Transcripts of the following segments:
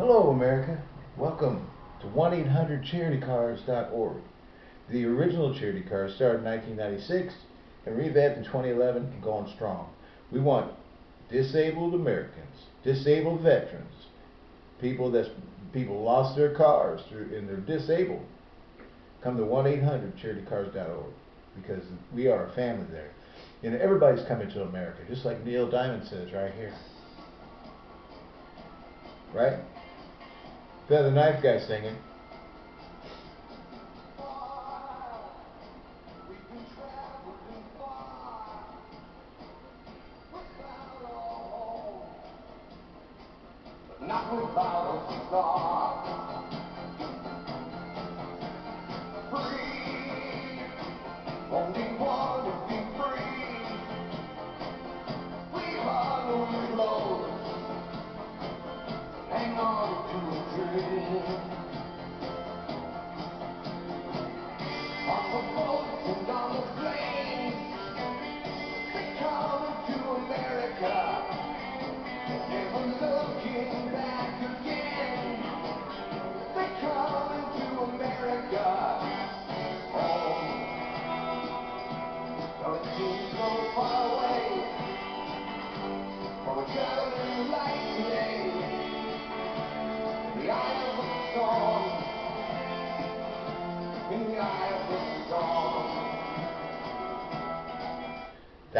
Hello, America. Welcome to 1-800-CharityCars.org. The original charity cars started in 1996 and revamped in 2011 and going strong. We want disabled Americans, disabled veterans, people that people lost their cars through, and they're disabled. Come to 1-800-CharityCars.org because we are a family there. You know, everybody's coming to America, just like Neil Diamond says right here. Right? They're the knife guy singing. Not without a star.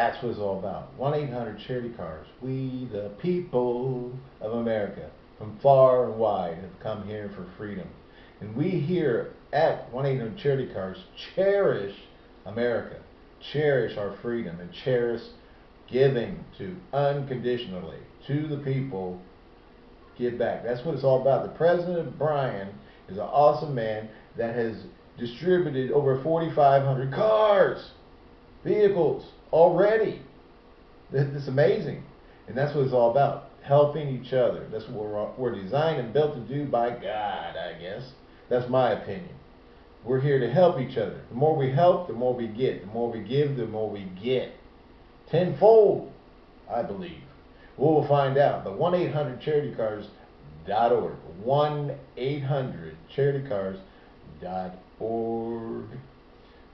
That's what it's all about. 1 800 Charity Cars. We, the people of America, from far and wide, have come here for freedom. And we here at 1 800 Charity Cars cherish America, cherish our freedom, and cherish giving to unconditionally to the people. Give back. That's what it's all about. The President Brian is an awesome man that has distributed over 4,500 cars vehicles already. That's amazing. And that's what it's all about. Helping each other. That's what we're, we're designed and built to do by God, I guess. That's my opinion. We're here to help each other. The more we help, the more we get. The more we give, the more we get. Tenfold, I believe. We'll find out. But 1 800 charitycars.org. 1 800 charitycars.org.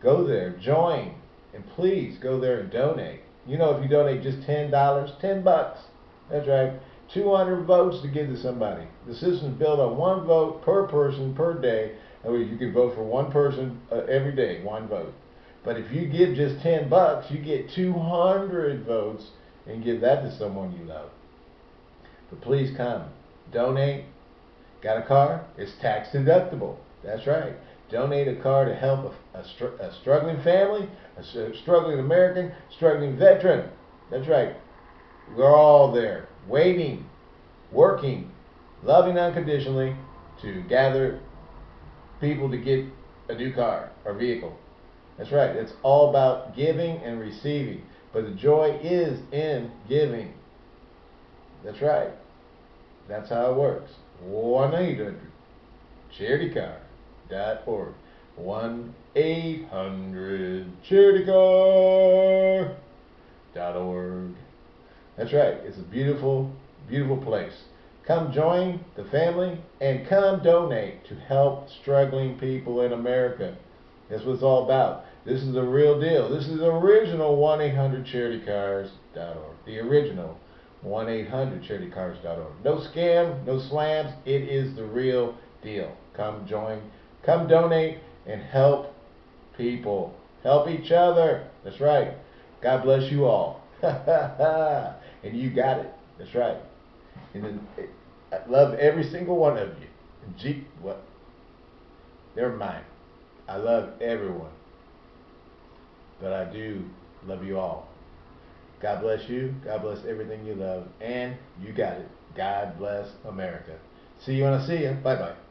Go there, join, and please go there and donate. You know, if you donate just ten dollars, ten bucks. That's right, two hundred votes to give to somebody. The system's built on one vote per person per day. Way, you can vote for one person uh, every day, one vote. But if you give just ten bucks, you get two hundred votes and give that to someone you love. But please come, donate. Got a car? It's tax deductible. That's right. Donate a car to help a, a, str- a struggling family, a struggling American, struggling veteran. That's right. We're all there, waiting, working, loving unconditionally to gather people to get a new car or vehicle. That's right. It's all about giving and receiving. But the joy is in giving. That's right. That's how it works. 1 800 charitycar.org. 1 800 charitycar.org. That's right. It's a beautiful, beautiful place. Come join the family and come donate to help struggling people in America. That's what it's all about. This is the real deal. This is the original 1 800 charitycars.org. The original 1 800 charitycars.org. No scam, no slams. It is the real deal. Come join, come donate, and help people. Help each other. That's right. God bless you all. and you got it. That's right. And then, I love every single one of you. Gee, what? Never mind. I love everyone. But I do love you all. God bless you. God bless everything you love. And you got it. God bless America. See you when I see you. Bye bye.